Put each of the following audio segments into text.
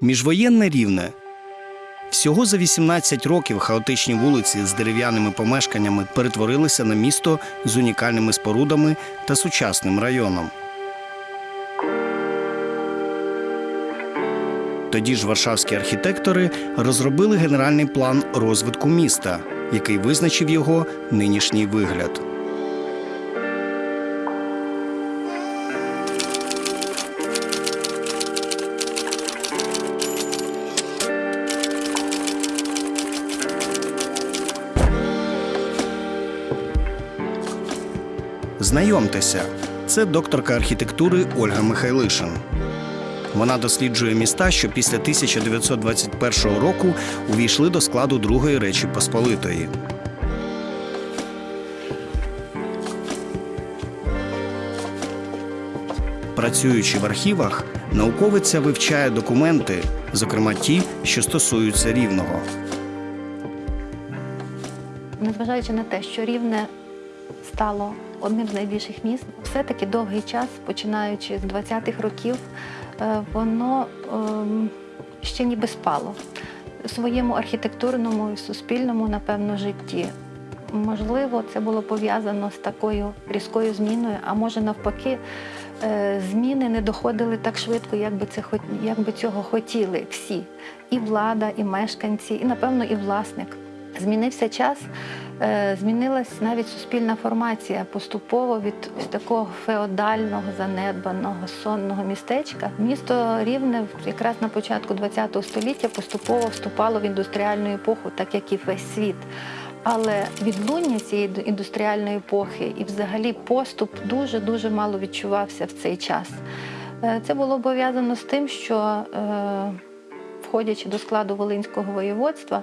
Міжвоєнне рівне. Всього за 18 років хаотичні вулиці з дерев'яними помешканнями перетворилися на місто з унікальними спорудами та сучасним районом. Тоді ж варшавські архітектори розробили генеральний план розвитку міста, який визначив його нинішній вигляд. Знайомтеся, це докторка архітектури Ольга Михайлишин. Вона досліджує міста, що після 1921 року увійшли до складу Другої Речі Посполитої. Працюючи в архівах, науковиця вивчає документи, зокрема ті, що стосуються рівного. Незважаючи на те, що рівне стало одним з найбільших міст, все-таки довгий час, починаючи з 20-х років, е, воно ем, ще ніби спало у своєму архітектурному і суспільному, напевно, житті. Можливо, це було пов'язано з такою різкою зміною, а може навпаки, е, зміни не доходили так швидко, як би, це, як би цього хотіли всі. І влада, і мешканці, і, напевно, і власник. Змінився час, е, змінилась навіть суспільна формація поступово від ось такого феодального, занедбаного, сонного містечка. Місто Рівне якраз на початку ХХ століття поступово вступало в індустріальну епоху, так як і весь світ. Але відлуння цієї індустріальної епохи і взагалі поступ дуже дуже мало відчувався в цей час. Е, Це було пов'язано з тим, що е, входячи до складу Волинського воєводства,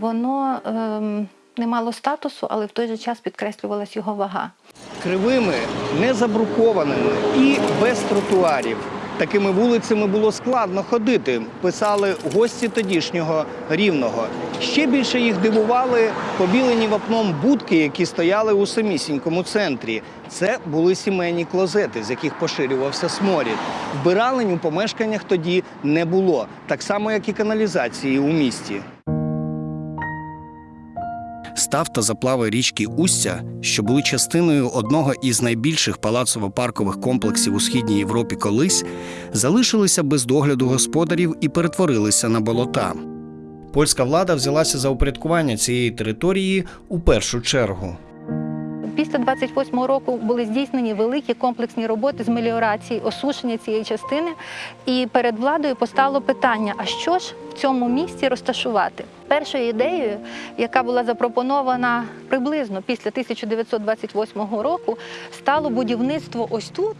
воно ем, не мало статусу, але в той же час підкреслювалась його вага. Кривими, незабрукованими і без тротуарів. Такими вулицями було складно ходити, писали гості тодішнього рівного. Ще більше їх дивували побілені вапном будки, які стояли у самісінькому центрі. Це були сімейні клозети, з яких поширювався сморід. Вбиралень у помешканнях тоді не було, так само як і каналізації у місті. Став та заплави річки Устя, що були частиною одного із найбільших палацово-паркових комплексів у східній Європі колись, залишилися без догляду господарів і перетворилися на болота. Польська влада взялася за упорядкування цієї території у першу чергу. Після 28-го року були здійснені великі комплексні роботи з меліорації, осушення цієї частини. І перед владою постало питання: а що ж в цьому місці розташувати? Першою ідеєю, яка була запропонована приблизно після 1928 року, стало будівництво ось тут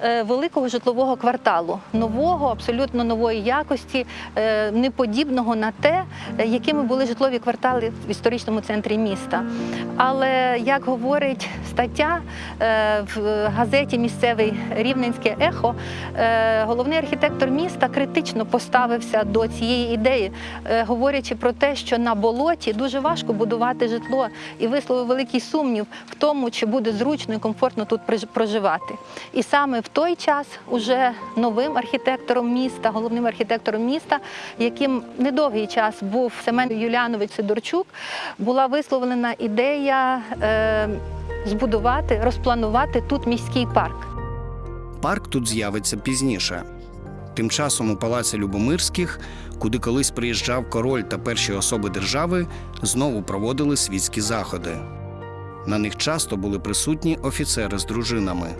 е, великого житлового кварталу, нового, абсолютно нової якості, е, неподібного на те, е, якими були житлові квартали в історичному центрі міста. Але як говорить стаття в газеті місцевий Рівненське ехо, головний архітектор міста критично поставився до цієї ідеї, говорячи про те, що на болоті дуже важко будувати житло, і висловив великий сумнів в тому, чи буде зручно і комфортно тут проживати. І саме в той час уже новим архітектором міста, головним архітектором міста, яким недовгий час був Семен Юліанович Сидорчук, була висловлена ідея е, збудувати, розпланувати тут міський парк. Парк тут з'явиться пізніше. Тим часом у палаці Любомирських, куди колись приїжджав король та перші особи держави, знову проводили світські заходи. На них часто були присутні офіцери з дружинами.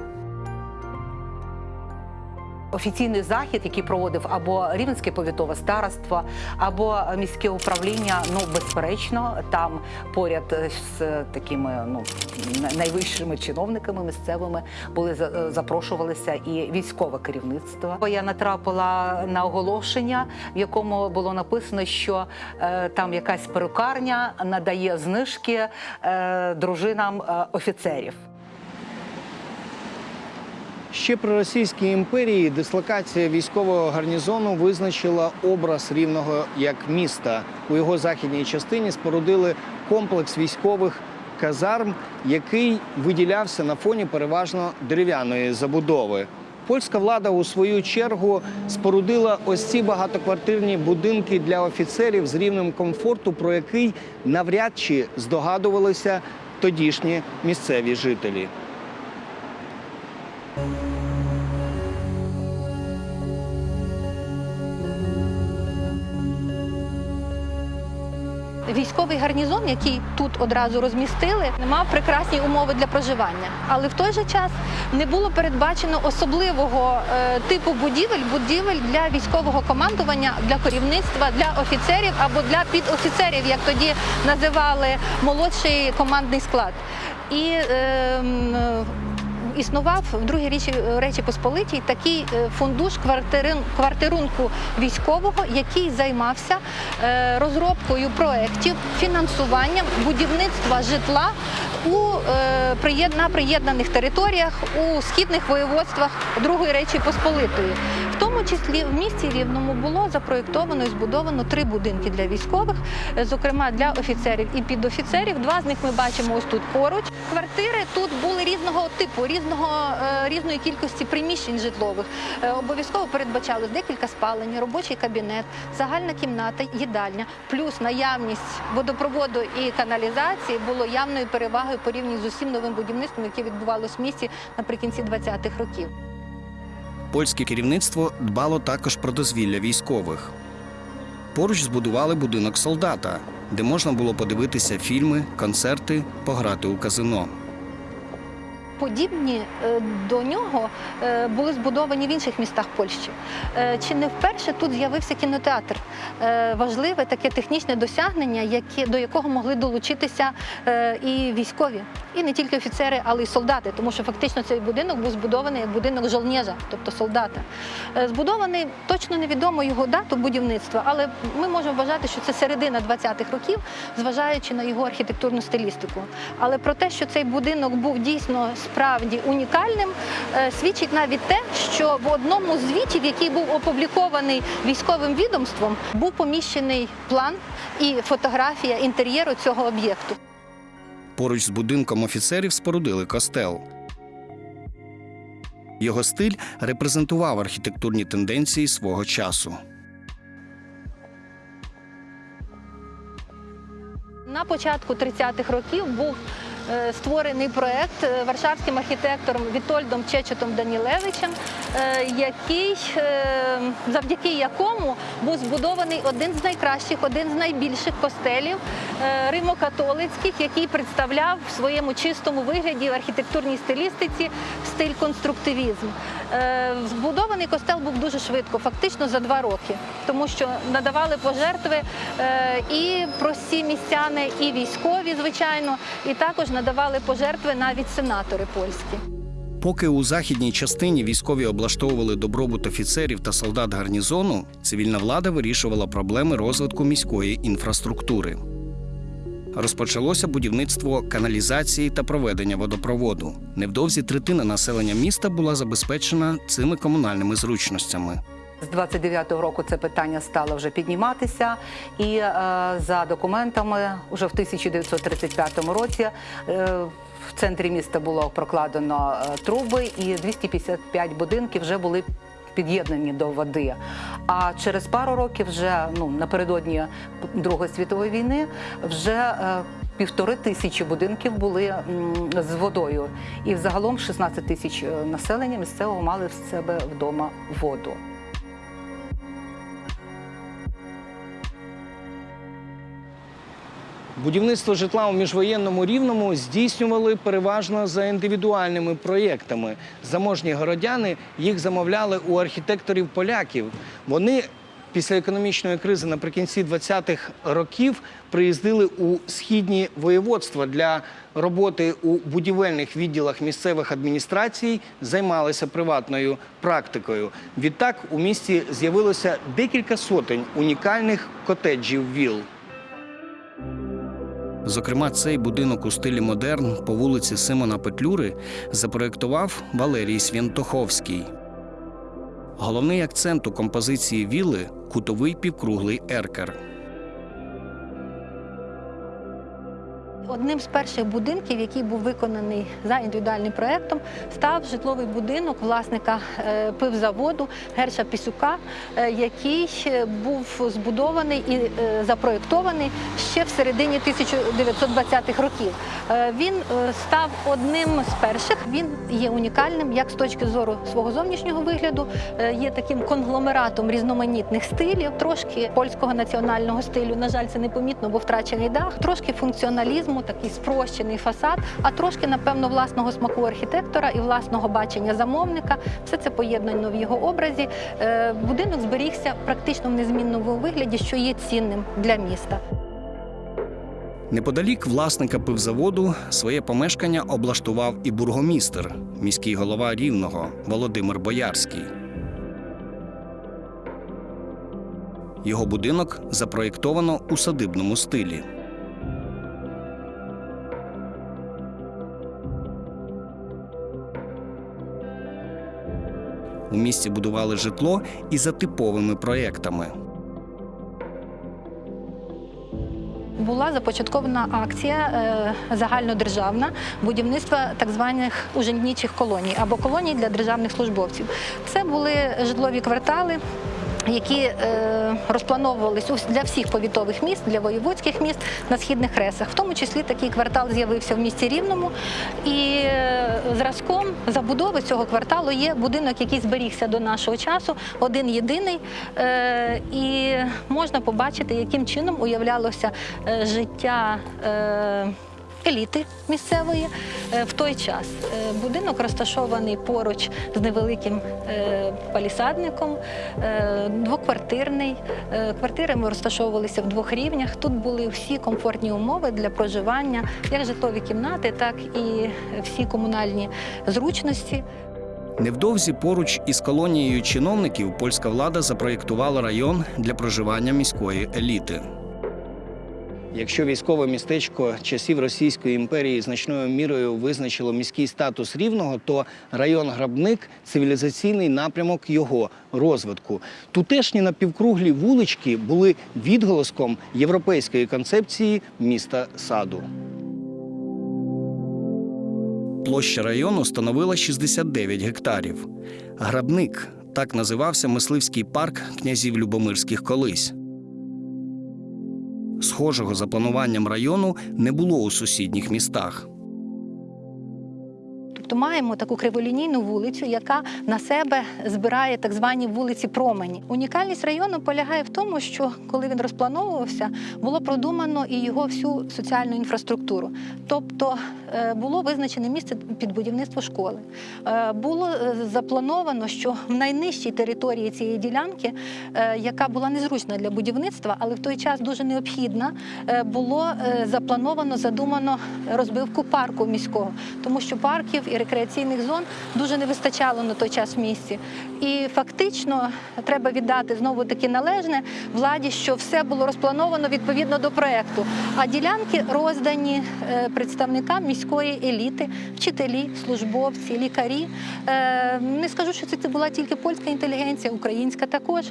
Офіційний захід, який проводив або Рівненське повітове староство, або міське управління, ну безперечно, там поряд з такими ну найвищими чиновниками місцевими були запрошувалися і військове керівництво. Я натрапила на оголошення, в якому було написано, що е, там якась перукарня надає знижки е, дружинам е, офіцерів. Ще при Російській імперії дислокація військового гарнізону визначила образ рівного як міста. У його західній частині спорудили комплекс військових казарм, який виділявся на фоні переважно дерев'яної забудови. польська влада у свою чергу спорудила ось ці багатоквартирні будинки для офіцерів з рівнем комфорту, про який навряд чи здогадувалися тодішні місцеві жителі. Військовий гарнізон, який тут одразу розмістили, мав прекрасні умови для проживання, але в той же час не було передбачено особливого е, типу будівель, будівель для військового командування, для керівництва, для офіцерів або для підофіцерів, як тоді називали молодший командний склад. І е, Існував в другій річі Речі Посполитій такий е, фундуш квартирин, квартирунку військового, який займався е, розробкою проєктів, фінансуванням будівництва житла у е, на приєднаних територіях у східних воєводствах Другої Речі Посполитої. Тому числі в місті Рівному було запроєктовано і збудовано три будинки для військових, е, зокрема для офіцерів і підофіцерів. Два з них ми бачимо ось тут поруч. Квартири тут були різного типу, різного е, різної кількості приміщень житлових. Е, Обов'язково передбачалось декілька спалень, робочий кабінет, загальна кімната, їдальня, плюс наявність водопроводу і каналізації було явною перевагою порівняно з усім новим будівництвом, яке відбувалось в місті наприкінці 20-х років. Польське керівництво дбало також про дозвілля військових. Поруч збудували будинок солдата, де можна було подивитися фільми, концерти, пограти у казино. Подібні е, до нього е, були збудовані в інших містах Польщі. Е, Чи не вперше тут з'явився кінотеатр? Е, Важливе таке технічне досягнення, яке, до якого могли долучитися е, і військові, і не тільки офіцери, але й солдати, тому що фактично цей будинок був збудований як будинок жолнєжа, тобто солдата. Е, Збудований точно невідомо його дату будівництва, але ми можемо вважати, що це середина 20-х років, зважаючи на його архітектурну стилістику. Але про те, що цей будинок був дійсно справді унікальним, свідчить навіть те, що в одному з звітів, який був опублікований військовим відомством, був поміщений план і фотографія інтер'єру цього об'єкту. Поруч з будинком офіцерів спорудили костел. Його стиль репрезентував архітектурні тенденції свого часу. На початку 30-х років був створений проект е, варшавським архітектором Вітольдом Чечетом Данілевичем, е, який, е, завдяки якому був збудований один з найкращих, один з найбільших костелів е, римо-католицьких, який представляв в своєму чистому вигляді в архітектурній стилістиці стиль конструктивізм. Е, Збудований костел був дуже швидко, фактично за два роки, тому що надавали пожертви е, і прості містяни, і військові, звичайно, і також надавали пожертви навіть сенатори польські. Поки у західній частині військові облаштовували добробут офіцерів та солдат гарнізону, цивільна влада вирішувала проблеми розвитку міської інфраструктури. Розпочалося будівництво каналізації та проведення водопроводу. Невдовзі третина населення міста була забезпечена цими комунальними зручностями. З 29-го року це питання стало вже підніматися, і е, за документами, вже в 1935 році е, в центрі міста було прокладено е, труби, і 255 будинків вже були під'єднані до води. А через пару років, вже ну напередодні Другої світової війни, вже е, Півтори тисячі будинків були м, з водою, і взагалом 16 тисяч е, населення місцевого мали в себе вдома воду. Будівництво житла у міжвоєнному рівному здійснювали переважно за індивідуальними проєктами. Заможні городяни їх замовляли у архітекторів поляків. Вони після економічної кризи наприкінці 20-х років приїздили у східні воєводства для роботи у будівельних відділах місцевих адміністрацій, займалися приватною практикою. Відтак у місті з'явилося декілька сотень унікальних котеджів віл. Зокрема, цей будинок у стилі модерн по вулиці Симона Петлюри запроєктував Валерій Свінтоховський. Головний акцент у композиції віли кутовий півкруглий еркер. Одним з перших будинків, який був виконаний за індивідуальним проєктом, став житловий будинок власника е, пивзаводу Герша Пісюка, е, який був збудований і е, запроєктований ще в середині 1920-х років. Він став одним з перших. Він є унікальним як з точки зору свого зовнішнього вигляду, є таким конгломератом різноманітних стилів, трошки польського національного стилю. На жаль, це непомітно, бо втрачений дах, трошки функціоналізму, такий спрощений фасад, а трошки, напевно, власного смаку архітектора і власного бачення замовника. Все це поєднано в його образі. Е, Будинок зберігся практично в незмінному вигляді, що є цінним для міста. Неподалік власника пивзаводу своє помешкання облаштував і бургомістр, міський голова Рівного Володимир Боярський. Його будинок запроєктовано у садибному стилі. У місті будували житло і за типовими проєктами. Була започаткована акція е, загальнодержавна будівництва так званих уженітчих колоній або колоній для державних службовців. Це були житлові квартали. Які е, розплановувались для всіх повітових міст, для воєводських міст на східних ресах. В тому числі такий квартал з'явився в місті Рівному. І е, зразком забудови цього кварталу є будинок, який зберігся до нашого часу, один єдиний. Е, і можна побачити, яким чином уявлялося е, життя. Е, Еліти місцевої е, в той час. Е, Будинок розташований поруч з невеликим е, палісадником, двоквартирний. Квартири ми розташовувалися в двох рівнях. Тут були всі комфортні умови для проживання, як житлові кімнати, так і всі комунальні зручності. Невдовзі поруч із колонією чиновників польська влада запроєктувала район для проживання міської еліти. Якщо військове містечко часів Російської імперії значною мірою визначило міський статус рівного, то район Грабник цивілізаційний напрямок його розвитку. Тутешні напівкруглі вулички були відголоском європейської концепції міста саду. Площа району становила 69 гектарів. Грабник так називався мисливський парк князів Любомирських колись. Схожого за плануванням району не було у сусідніх містах. Тобто маємо таку криволінійну вулицю, яка на себе збирає так звані вулиці промені. Унікальність району полягає в тому, що коли він розплановувався, було продумано і його всю соціальну інфраструктуру. Тобто е, було визначене місце під будівництво школи. Е, Було е, заплановано, що в найнижчій території цієї ділянки, яка була незручна для будівництва, але в той час дуже необхідна, було заплановано, задумано розбивку парку міського, тому що парків і рекреаційних зон дуже не вистачало на той час в місті. І фактично треба віддати знову таки належне владі, що все було розплановано відповідно до проекту. А ділянки роздані е, представникам міської еліти, вчителі, службовці, лікарі. Е, Не скажу, що це була тільки польська інтелігенція, українська також.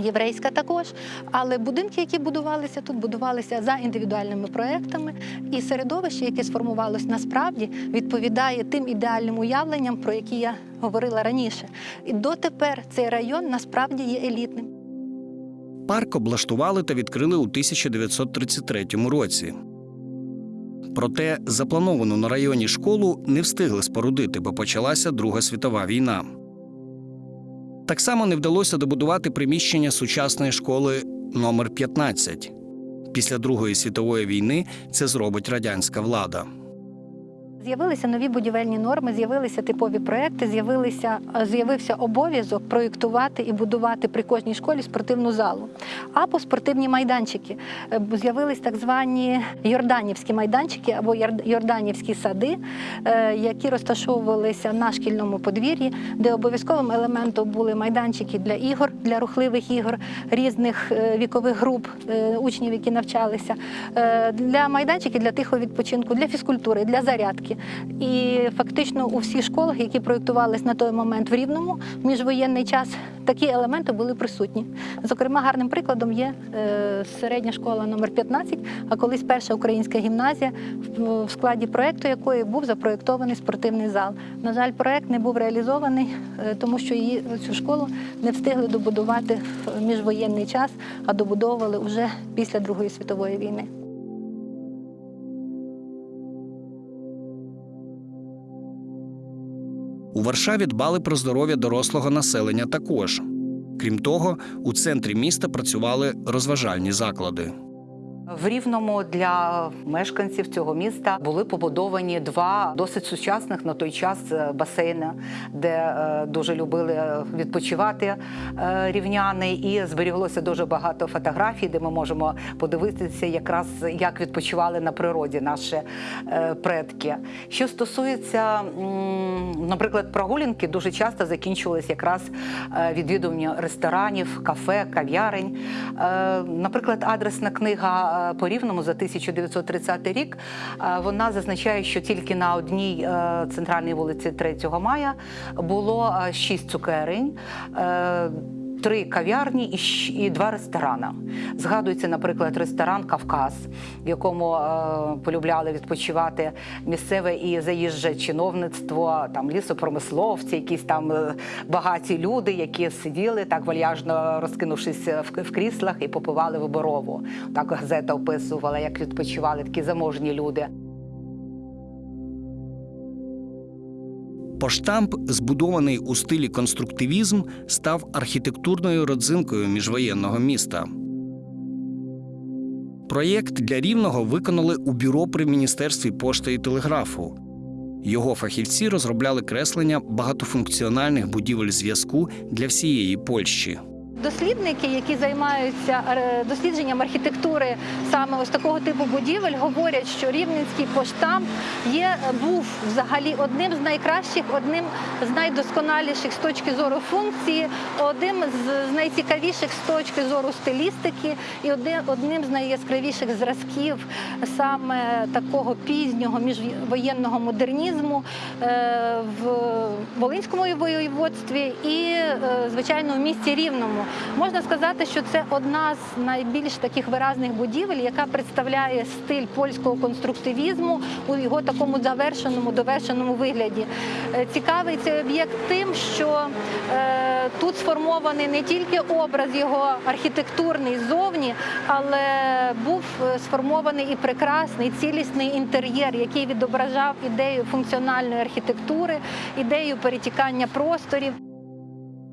Єврейська також, але будинки, які будувалися тут, будувалися за індивідуальними проектами, і середовище, яке сформувалось насправді, відповідає тим ідеальним уявленням, про які я говорила раніше. І дотепер цей район насправді є елітним. Парк облаштували та відкрили у 1933 році. Проте заплановану на районі школу не встигли спорудити, бо почалася Друга світова війна. Так само не вдалося добудувати приміщення сучасної школи номер 15 Після Другої світової війни це зробить радянська влада. З'явилися нові будівельні норми, з'явилися типові проекти, з'явилися з'явився обов'язок проєктувати і будувати при кожній школі спортивну залу. Або спортивні майданчики. Е, З'явились так звані йорданівські майданчики або йорданівські сади, е, які розташовувалися на шкільному подвір'ї, де обов'язковим елементом були майданчики для ігор, для рухливих ігор різних е, вікових груп е, учнів, які навчалися, е, для майданчиків для тихого відпочинку, для фізкультури, для зарядки. Будинки. І фактично у всіх школах, які проєктувалися на той момент в Рівному, в міжвоєнний час, такі елементи були присутні. Зокрема, гарним прикладом є е, середня школа номер 15, а колись перша українська гімназія, в, в складі проєкту якої був запроєктований спортивний зал. На жаль, проєкт не був реалізований, е, тому що її цю школу не встигли добудувати в міжвоєнний час, а добудовували вже після Другої світової війни. У Варшаві дбали про здоров'я дорослого населення також. Крім того, у центрі міста працювали розважальні заклади. В Рівному для мешканців цього міста були побудовані два досить сучасних на той час е, басейни, де е, дуже любили відпочивати е, рівняни, і зберіглося дуже багато фотографій, де ми можемо подивитися, якраз як відпочивали на природі наші предки. Що стосується, наприклад, прогулянки, дуже часто закінчувалися якраз відвідуванням ресторанів, кафе, кав'ярень. Наприклад, адресна книга по за 1930 рік. е, Вона зазначає, що тільки на одній е, центральній вулиці 3 мая було 6 цукерень. Е, Три кав'ярні і два ресторани. Згадується, наприклад, ресторан Кавказ, в якому е, полюбляли відпочивати місцеве і заїжджа чиновництво, там лісопромисловці, якісь там е, багаті люди, які сиділи так вальяжно розкинувшись в, в кріслах і попивали виборову. Так газета описувала, як відпочивали такі заможні люди. Поштамп, збудований у стилі конструктивізм, став архітектурною родзинкою міжвоєнного міста. Проєкт для рівного виконали у бюро при міністерстві пошти і телеграфу. Його фахівці розробляли креслення багатофункціональних будівель зв'язку для всієї Польщі. Дослідники, які займаються е, дослідженням архітектури саме ось такого типу будівель, говорять, що рівненський поштамп є був взагалі одним з найкращих, одним з найдосконаліших з точки зору функції, одним з- найцікавіших з точки зору стилістики і одним з найяскравіших зразків саме такого пізнього міжвоєнного модернізму е, в Волинському воєводстві і, е, звичайно, в місті Рівному. Можна сказати, що це одна з найбільш таких виразних будівель, яка представляє стиль польського конструктивізму у його такому завершеному, довершеному вигляді. Е, Цікавий цей об'єкт тим, що е, тут сформований не тільки образ його архітектурний ззовні, але був е, сформований і прекрасний цілісний інтер'єр, який відображав ідею функціональної архітектури, ідею перетікання просторів.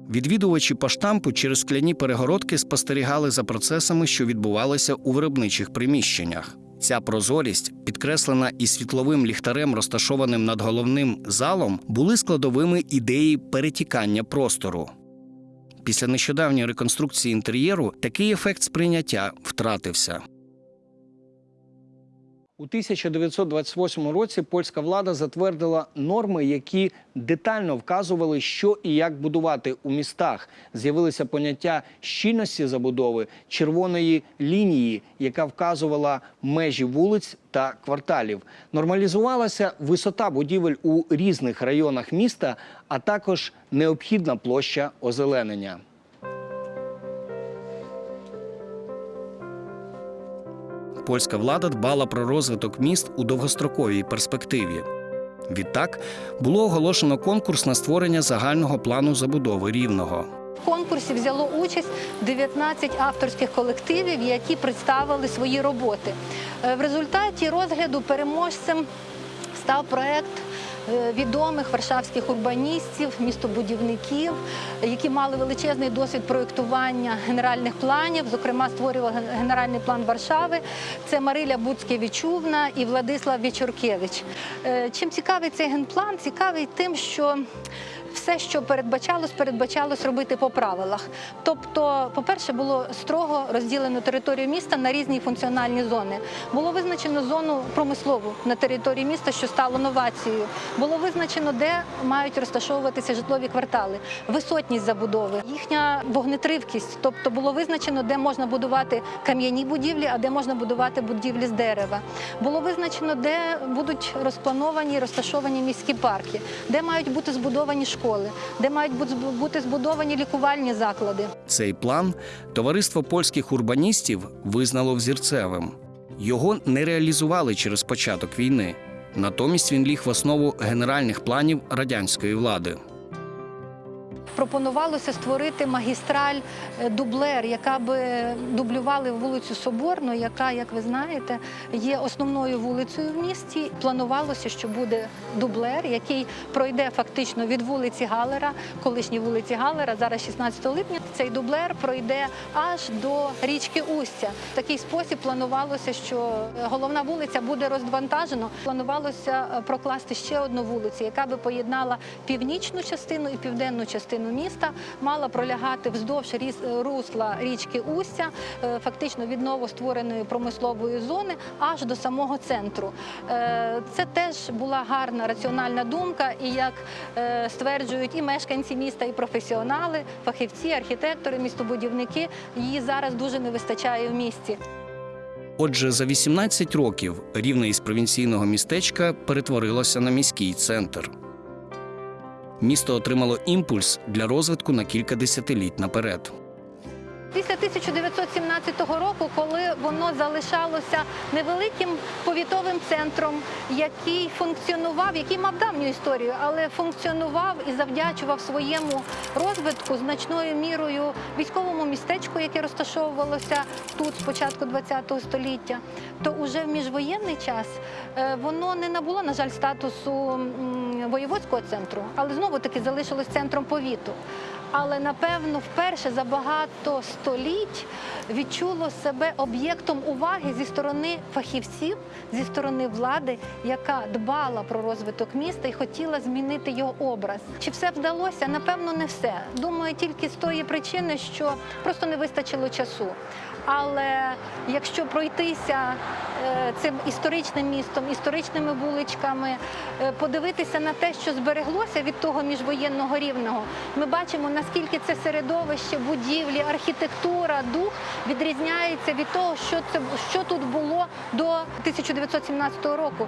Відвідувачі поштампу через скляні перегородки спостерігали за процесами, що відбувалися у виробничих приміщеннях. Ця прозорість, підкреслена і світловим ліхтарем, розташованим над головним залом, були складовими ідеї перетікання простору. Після нещодавньої реконструкції інтер'єру такий ефект сприйняття втратився. У 1928 році польська влада затвердила норми, які детально вказували, що і як будувати у містах. З'явилися поняття щільності забудови, червоної лінії, яка вказувала межі вулиць та кварталів. Нормалізувалася висота будівель у різних районах міста, а також необхідна площа озеленення. Польська влада дбала про розвиток міст у довгостроковій перспективі. Відтак було оголошено конкурс на створення загального плану забудови рівного. В конкурсі взяло участь 19 авторських колективів, які представили свої роботи. Е, В результаті розгляду переможцем став проект відомих варшавських урбаністів, містобудівників, які мали величезний досвід проєктування генеральних планів. Зокрема, створював генеральний план Варшави. Це Мариля Буцькевичувна і Владислав Вічуркевич. Е, Чим цікавий цей генплан? Цікавий тим, що все, що передбачалось, передбачалось робити по правилах. Тобто, по-перше, було строго розділено територію міста на різні функціональні зони. Було визначено зону промислову на території міста, що стало новацією. Було визначено, де мають розташовуватися житлові квартали, висотність забудови, їхня вогнетривкість. Тобто було визначено, де можна будувати кам'яні будівлі, а де можна будувати будівлі з дерева. Було визначено, де будуть розплановані розташовані міські парки, де мають бути збудовані школи, де мають бути збудовані лікувальні заклади. Цей план товариство польських урбаністів визнало взірцевим. Його не реалізували через початок війни. Натомість він ліг в основу генеральних планів радянської влади. Пропонувалося створити магістраль е, дублер, яка би дублювала вулицю Соборну, яка, як ви знаєте, є основною вулицею в місті. Планувалося, що буде дублер, який пройде фактично від вулиці Галера, колишньої вулиці Галера, зараз 16 липня. Цей дублер пройде аж до річки Устя. В такий спосіб планувалося, що е, головна вулиця буде розвантажена. Планувалося е, прокласти ще одну вулицю, яка би поєднала північну частину і південну частину міста, мала пролягати вздовж русла річки Устя, е, фактично від новоствореної промислової зони аж до самого центру. Е, Це теж була гарна раціональна думка, і як е, стверджують і мешканці міста, і професіонали, фахівці, архітектори, містобудівники, її зараз дуже не вистачає в місті. Отже, за 18 років рівне із провінційного містечка перетворилося на міський центр. Місто отримало імпульс для розвитку на кілька десятиліть наперед. Після 1917 року, коли воно залишалося невеликим повітовим центром, який функціонував, який мав давню історію, але функціонував і завдячував своєму розвитку значною мірою військовому містечку, яке розташовувалося тут з початку ХХ століття, то уже в міжвоєнний час е, воно не набуло, на жаль, статусу воєводського центру, але знову таки залишилось центром повіту. Але напевно вперше за багато століть відчуло себе об'єктом уваги зі сторони фахівців, зі сторони влади, яка дбала про розвиток міста і хотіла змінити його образ. Чи все вдалося? Напевно, не все. Думаю, тільки з тої причини, що просто не вистачило часу. Але якщо пройтися е, цим історичним містом, історичними вуличками, е, подивитися на те, що збереглося від того міжвоєнного рівного, ми бачимо, наскільки це середовище, будівлі, архітектура, дух відрізняється від того, що це що тут було до 1917 року.